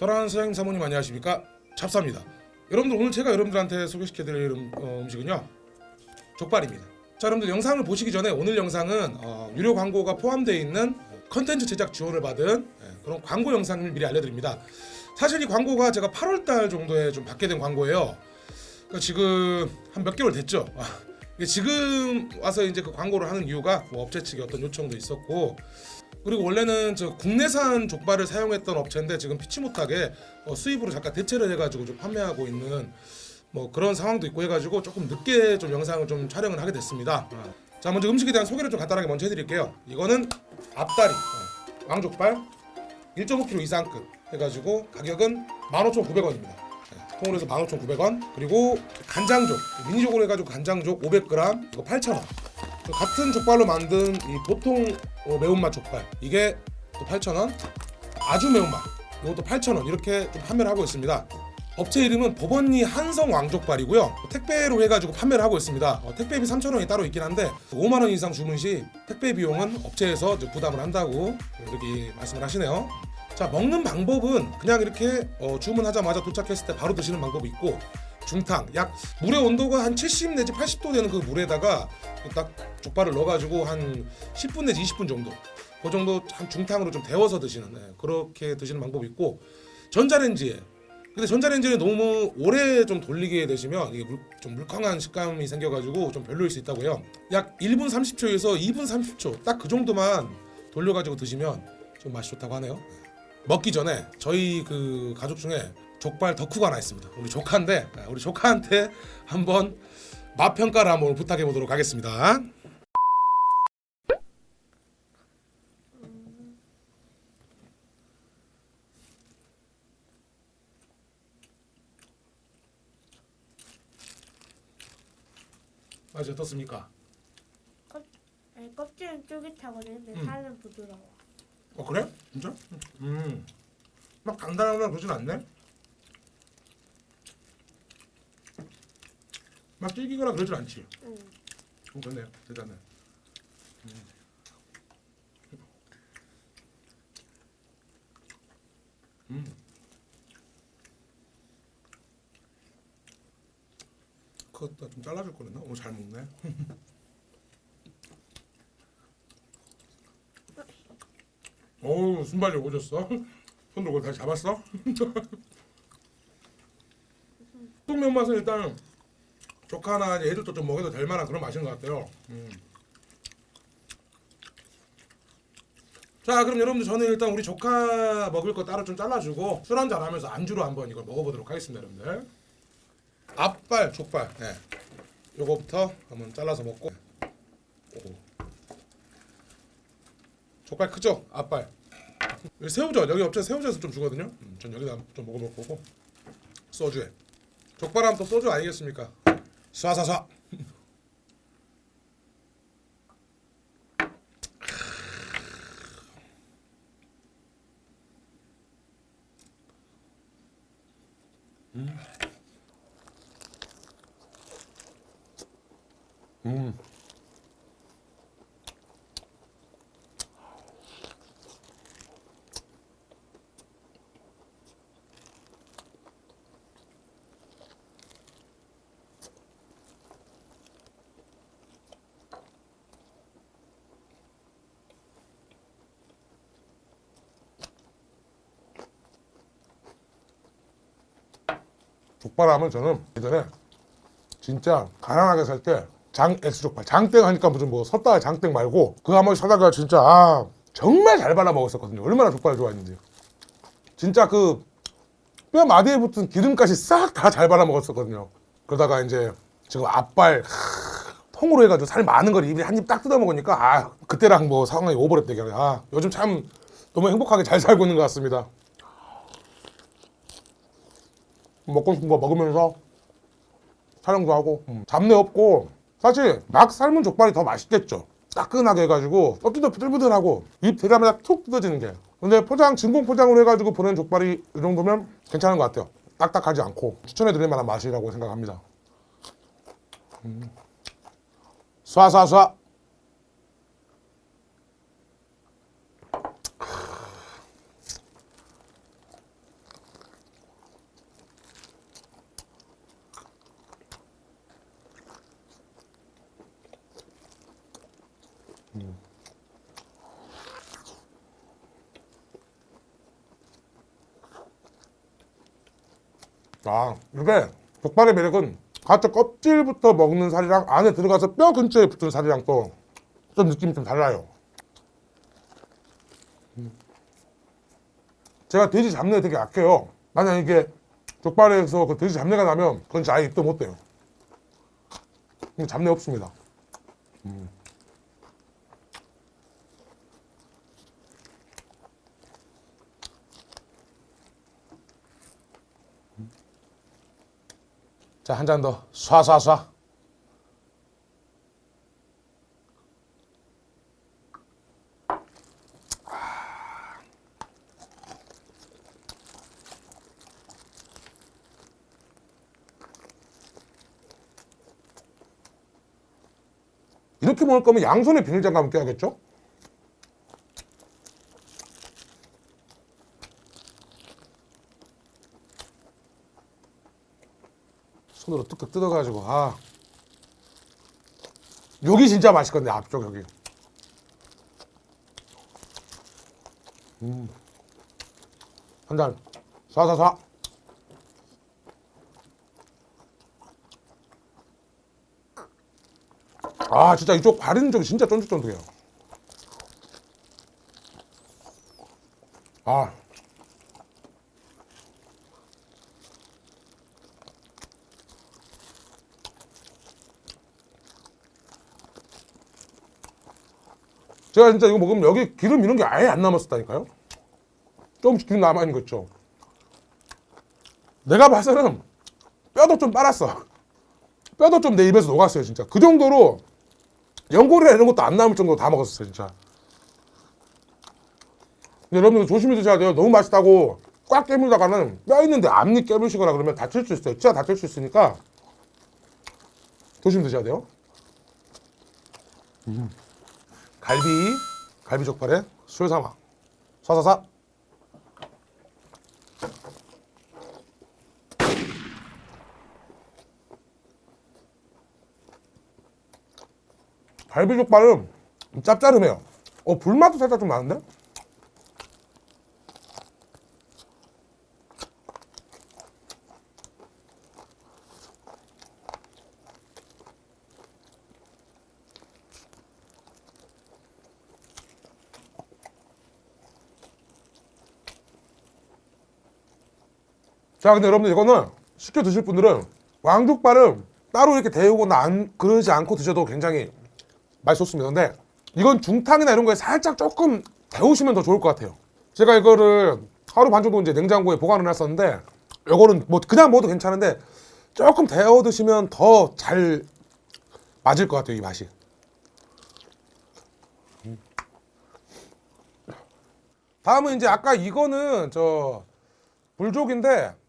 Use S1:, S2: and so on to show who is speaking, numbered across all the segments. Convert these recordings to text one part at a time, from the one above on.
S1: 사랑하는 사장님 사모님 안녕하십니까? 잡사입니다. 여러분들 오늘 제가 여러분들한테 소개시켜드릴 음, 어, 음식은요 족발입니다. 자 여러분들 영상을 보시기 전에 오늘 영상은 어, 유료 광고가 포함되어 있는 컨텐츠 제작 지원을 받은 예, 그런 광고 영상을 미리 알려드립니다. 사실 이 광고가 제가 8월달 정도에 좀 받게 된 광고예요. 그러니까 지금 한 몇 개월 됐죠? 아, 지금 와서 이제 그 광고를 하는 이유가 뭐 업체 측의 어떤 요청도 있었고 그리고 원래는 저 국내산 족발을 사용했던 업체인데 지금 피치 못하게 어, 수입으로 잠깐 대체를 해가지고 좀 판매하고 있는 뭐 그런 상황도 있고 해가지고 조금 늦게 좀 영상을 좀 촬영을 하게 됐습니다. 자 먼저 음식에 대한 소개를 좀 간단하게 먼저 해드릴게요. 이거는 앞다리 어, 왕족발 1.5kg 이상급 해가지고 가격은 15,900원입니다. 통으로 해서 15,900원 그리고 간장족 미니족으로 해가지고 간장족 500g 이거 8,000원 같은 족발로 만든 이 보통 어, 매운맛 족발. 이게 또 8,000원? 아주 매운맛. 이것도 8,000원. 이렇게 좀 판매를 하고 있습니다. 업체 이름은 법원리 한성 왕족발이고요. 택배로 해가지고 판매를 하고 있습니다. 어, 택배비 3,000원이 따로 있긴 한데 5만원 이상 주문 시 택배 비용은 업체에서 부담을 한다고 이렇게 말씀을 하시네요. 자 먹는 방법은 그냥 이렇게 어, 주문하자마자 도착했을 때 바로 드시는 방법이 있고 중탕 약 물의 온도가 한 70 내지 80도 되는 그 물에다가 딱 족발을 넣어가지고 한 10분 내지 20분 정도 그 정도 한 중탕으로 좀 데워서 드시는 네, 그렇게 드시는 방법이 있고 전자레인지에. 근데 전자레인지를 너무 오래 좀 돌리게 되시면 이게 물, 좀 물컹한 식감이 생겨가지고 좀 별로일 수 있다고 해요. 약 1분 30초에서 2분 30초 딱 그 정도만 돌려가지고 드시면 좀 맛이 좋다고 하네요. 먹기 전에 저희 그 가족 중에 족발 덕후가 하나 있습니다. 우리 조카인데 아, 우리 조카한테 한번 맛 평가를 한번 부탁해 보도록 하겠습니다. 맛이 어떻습니까?
S2: 껍, 아니, 껍질은 쫄깃하거든. 근데
S1: 음.
S2: 살은 부드러워.
S1: 어 그래? 진짜? 음. 막 단단하거나 그러진 않네. 막 질기거나 그러진 않지.
S2: 응.
S1: 어, 그렇네요. 대단해. 음. 그것도 좀 잘라줄 거랬나? 오늘 잘 먹네. 어우 순발력 오졌어. 손으로 그걸 다시 잡았어? 똥면 맛은 일단 조카나 애들도 좀 먹여도 될 만한 그런 맛인 것 같아요. 음. 자 그럼 여러분들 저는 일단 우리 조카 먹을 거 따로 좀 잘라주고 술 한잔 하면서 안주로 한번 이걸 먹어보도록 하겠습니다 여러분들 앞발 족발 네. 요거부터 한번 잘라서 먹고 오. 족발 크죠? 앞발 새우젓 여기 업체 새우젓을 좀 주거든요 음, 전 여기다 좀 먹어볼 거고 소주에 족발하면 또 소주 아니겠습니까? 쏴쏴쏴 음. 족발하면 저는 예전에 진짜 가난하게 살 때 장엑스 족발 장땡 하니까 무슨 뭐 섰다가 장땡 말고 그거 한번 사다가 진짜 아 정말 잘 발라 먹었었거든요. 얼마나 족발을 좋아했는지. 진짜 그 뼈 마디에 붙은 기름까지 싹 다 잘 발라 먹었었거든요. 그러다가 이제 지금 앞발 하, 통으로 해가지고 살 많은 걸 입에 한 입 딱 뜯어 먹으니까 아 그때랑 뭐 상황이 오버랩 되게 아 요즘 참 너무 행복하게 잘 살고 있는 것 같습니다 먹고 싶은 거 먹으면서 촬영도 하고 음, 잡내 없고. 사실 막 삶은 족발이 더 맛있겠죠. 따끈하게 해가지고 껍질도 부들부들하고 입 대자마자 툭 뜯어지는 게. 근데 포장 진공 포장으로 해가지고 보낸 족발이 이 정도면 괜찮은 것 같아요. 딱딱하지 않고 추천해 드릴 만한 맛이라고 생각합니다. 음. 쏴쏴쏴 음. 아 이게 족발의 매력은 가짜 껍질부터 먹는 살이랑 안에 들어가서 뼈 근처에 붙은 살이랑 또 좀 느낌이 좀 달라요. 음. 제가 돼지 잡내 되게 약해요. 만약 이게 족발에서 그 돼지 잡내가 나면 그건 아예 입도 못. 근데 잡내 없습니다. 음. 자, 한 잔 더. 쏴쏴쏴. 이렇게 먹을 거면 양손에 비닐장갑을 껴야겠죠? 손으로 뚝뚝 뜯어가지고 아. 여기 진짜 맛있거든요 앞쪽 여기. 음. 음한잔. 쏴쏴쏴. 아 진짜 이쪽 바르는 쪽이 진짜 쫀득쫀득해요. 아 제가 진짜 이거 먹으면 여기 기름 이런 게 아예 안 남았었다니까요? 조금씩 기름 남아있는 거 있죠? 내가 봐서는 뼈도 좀 빨았어. 뼈도 좀 내 입에서 녹았어요 진짜. 그 정도로 연골이나 이런 것도 안 남을 정도로 다 먹었어요 진짜. 여러분들 조심히 드셔야 돼요. 너무 맛있다고 꽉 깨물다가는 뼈 있는데 앞니 깨물시거나 그러면 다칠 수 있어요. 진짜 다칠 수 있으니까 조심히 드셔야 돼요. 음. 갈비 갈비 족발에 술 삼아. 사사사. 갈비 족발은 짭짤해요. 어 불맛도 살짝 좀 나는데 자 근데 여러분들 이거는 시켜 드실 분들은 왕족발은 따로 이렇게 데우거나 안, 그러지 않고 드셔도 굉장히 맛있었습니다 근데 이건 중탕이나 이런 거에 살짝 조금 데우시면 더 좋을 것 같아요 제가 이거를 하루 반 정도 이제 냉장고에 보관을 했었는데 이거는 뭐 그냥 먹어도 괜찮은데 조금 데워 드시면 더 잘 맞을 것 같아요 이 맛이 음. 다음은 이제 아까 이거는 저 불족인데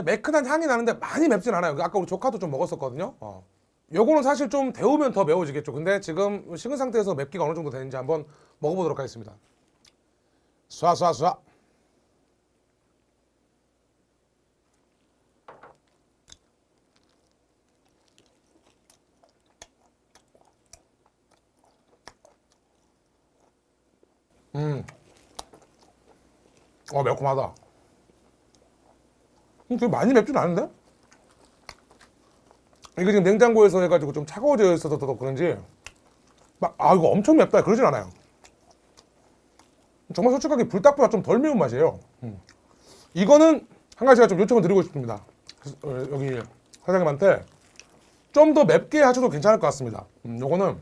S1: 매끈한 향이 나는데 많이 맵진 않아요. 아까 우리 조카도 좀 먹었었거든요. 어. 요거는 사실 좀 데우면 더 매워지겠죠. 근데 지금 식은 상태에서 맵기가 어느 정도 되는지 한번 먹어보도록 하겠습니다. 쏴쏴쏴. 음. 어 매콤하다. 음, 되게 많이 맵진 않은데? 이게 지금 냉장고에서 해가지고 좀 차가워져 있어서 더 그런지 막 아 이거 엄청 맵다 그러진 않아요 정말 솔직하게 불닭보다 좀 덜 매운 맛이에요 음. 이거는 한 가지가 좀 요청을 드리고 싶습니다 어, 여기 사장님한테 좀 더 맵게 하셔도 괜찮을 것 같습니다 음, 요거는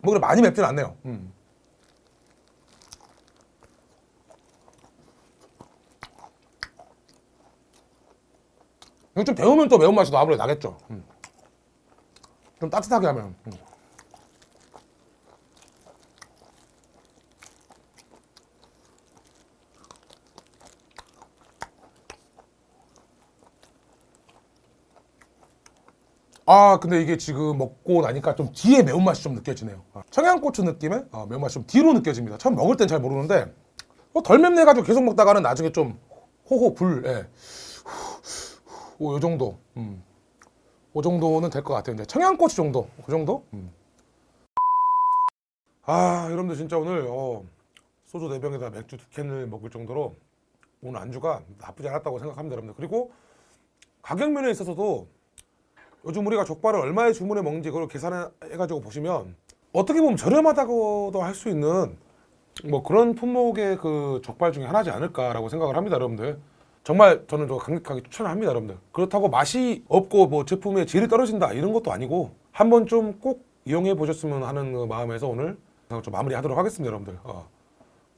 S1: 뭐 그래 많이 맵진 않네요 음. 이거 좀 데우면 또 매운맛이 더 아무래도 나겠죠. 음. 좀 따뜻하게 하면. 음. 아 근데 이게 지금 먹고 나니까 좀 뒤에 매운맛이 좀 느껴지네요 아, 청양고추 느낌의 아, 매운맛이 좀 뒤로 느껴집니다 처음 먹을 땐 잘 모르는데 어, 덜 맵네 가지고 계속 먹다가는 나중에 좀 호호 불 예. 오, 요 정도. 음. 그 정도는 될 것 같아요. 이제 청양고추 정도. 그 정도? 음. 아 여러분들 진짜 오늘 어, 소주 4병에다 맥주 2캔을 먹을 정도로 오늘 안주가 나쁘지 않았다고 생각합니다 여러분들 그리고 가격 면에 있어서도 요즘 우리가 족발을 얼마에 주문해 먹는지 그걸 계산해가지고 보시면 어떻게 보면 저렴하다고도 할 수 있는 뭐 그런 품목의 그 족발 중에 하나지 않을까라고 생각을 합니다 여러분들 정말 저는 저 강력하게 추천을 합니다 여러분들 그렇다고 맛이 없고 뭐 제품의 질이 떨어진다 이런 것도 아니고 한 번쯤 꼭 이용해 보셨으면 하는 그 마음에서 오늘 좀 마무리하도록 하겠습니다 여러분들 어.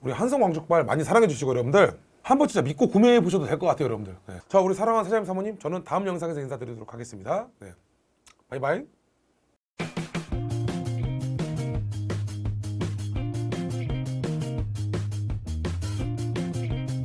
S1: 우리 한성 왕족발 많이 사랑해 주시고 여러분들 한번 진짜 믿고 구매해 보셔도 될 것 같아요 여러분들 네. 자 우리 사랑하는 사장님 사모님 저는 다음 영상에서 인사드리도록 하겠습니다 네. 바이바이